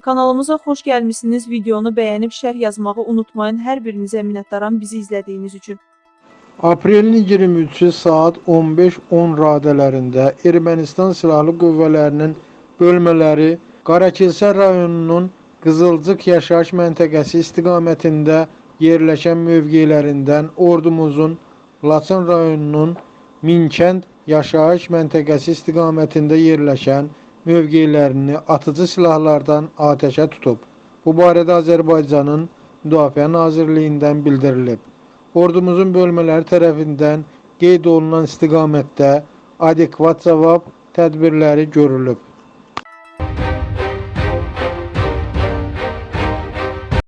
Kanalımıza xoş gəlmisiniz. Videonu bəyənib şərh yazmağı unutmayın. Hər birinizə minnətdaram bizi izlədiyiniz üçün. Aprelin 23-ü saat 15:10 radələrində Ermənistan Silahlı Qüvvələrinin bölmələri Qarakilsə rayonunun Qızılcıq yaşayış məntəqəsi istiqamətində yerləşən mövqelərindən ordumuzun Laçın rayonunun Minkənd yaşayış məntəqəsi istiqamətində yerləşən mövqelərini atıcı silahlardan atəşə tutub. Bu barədə Azərbaycanın Müdafiə Nazirliyindən bildirilib. Ordumuzun bölmələri tərəfindən qeyd olunan istiqamətdə adekvat cavab tədbirləri görülüb.